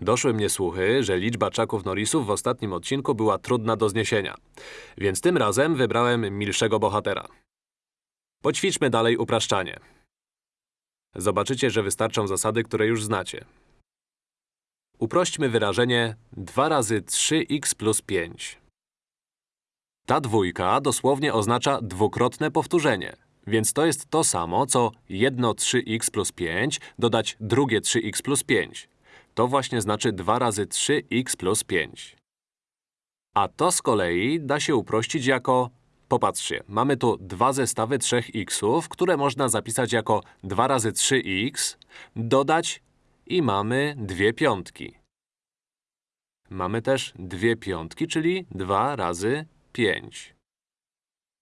Doszły mnie słuchy, że liczba czaków Norrisów w ostatnim odcinku była trudna do zniesienia. Więc tym razem wybrałem milszego bohatera. Poćwiczmy dalej upraszczanie. Zobaczycie, że wystarczą zasady, które już znacie. Uprośćmy wyrażenie 2 razy 3x plus 5. Ta dwójka dosłownie oznacza dwukrotne powtórzenie, więc to jest to samo, co jedno 3x plus 5 dodać drugie 3x plus 5. To właśnie znaczy 2 razy 3x plus 5. A to z kolei da się uprościć jako… Popatrzcie, mamy tu dwa zestawy 3xów, które można zapisać jako 2 razy 3x, dodać i mamy dwie piątki. Mamy też dwie piątki, czyli 2 razy 5.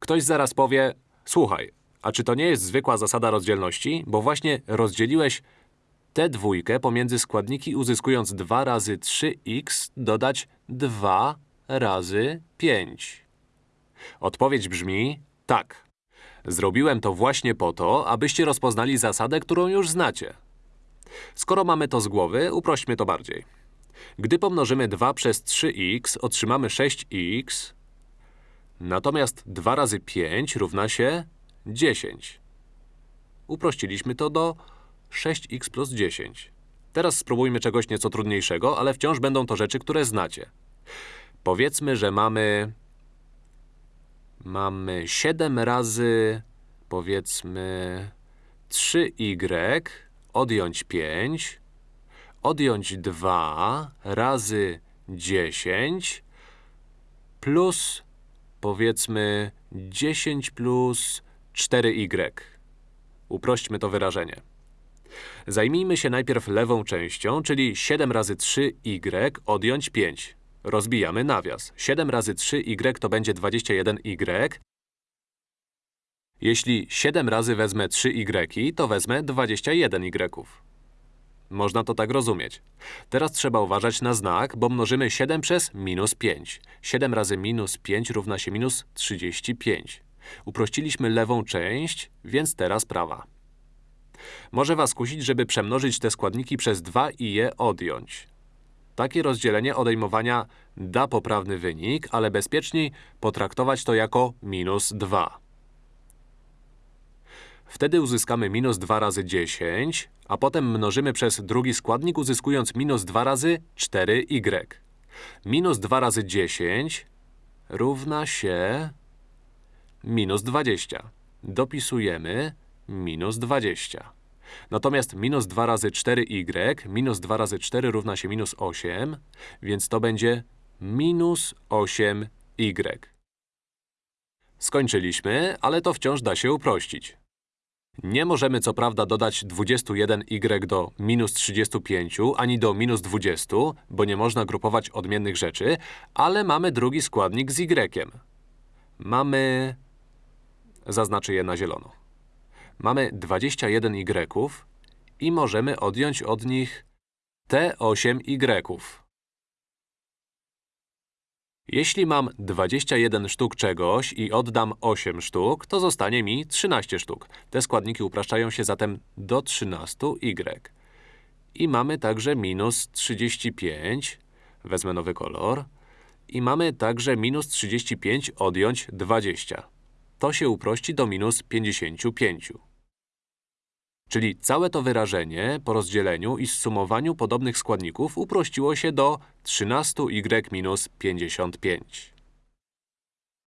Ktoś zaraz powie, słuchaj, a czy to nie jest zwykła zasada rozdzielności? Bo właśnie rozdzieliłeś tę dwójkę pomiędzy składniki uzyskując 2 razy 3x dodać 2 razy 5. Odpowiedź brzmi tak. Zrobiłem to właśnie po to, abyście rozpoznali zasadę, którą już znacie. Skoro mamy to z głowy, uprośćmy to bardziej. Gdy pomnożymy 2 przez 3x, otrzymamy 6x, natomiast 2 razy 5 równa się 10. Uprościliśmy to do 6x plus 10. Teraz spróbujmy czegoś nieco trudniejszego, ale wciąż będą to rzeczy, które znacie. Powiedzmy, że mamy… Mamy 7 razy, powiedzmy, 3y, odjąć 5, odjąć 2 razy 10 plus, powiedzmy, 10 plus 4y. Uprośćmy to wyrażenie. Zajmijmy się najpierw lewą częścią, czyli 7 razy 3y odjąć 5. Rozbijamy nawias. 7 razy 3y to będzie 21y. Jeśli 7 razy wezmę 3y, to wezmę 21y. Można to tak rozumieć. Teraz trzeba uważać na znak, bo mnożymy 7 przez minus 5. 7 razy minus 5 równa się minus 35. Uprościliśmy lewą część, więc teraz prawa. Może was kusić, żeby przemnożyć te składniki przez 2 i je odjąć. Takie rozdzielenie odejmowania da poprawny wynik, ale bezpieczniej potraktować to jako minus 2. Wtedy uzyskamy minus 2 razy 10, a potem mnożymy przez drugi składnik, uzyskując minus 2 razy 4y. Minus 2 razy 10 równa się minus 20. Dopisujemy minus 20. Natomiast minus 2 razy 4y, minus 2 razy 4 równa się minus 8, więc to będzie minus 8y. Skończyliśmy, ale to wciąż da się uprościć. Nie możemy co prawda dodać 21y do minus 35, ani do minus 20, bo nie można grupować odmiennych rzeczy, ale mamy drugi składnik z y. Mamy… Zaznaczę je na zielono. Mamy 21y i możemy odjąć od nich te 8y. Jeśli mam 21 sztuk czegoś i oddam 8 sztuk, to zostanie mi 13 sztuk. Te składniki upraszczają się zatem do 13y. I mamy także minus 35. Wezmę nowy kolor. I mamy także minus 35 odjąć 20. To się uprości do minus 55. Czyli całe to wyrażenie po rozdzieleniu i zsumowaniu podobnych składników uprościło się do 13y minus 55.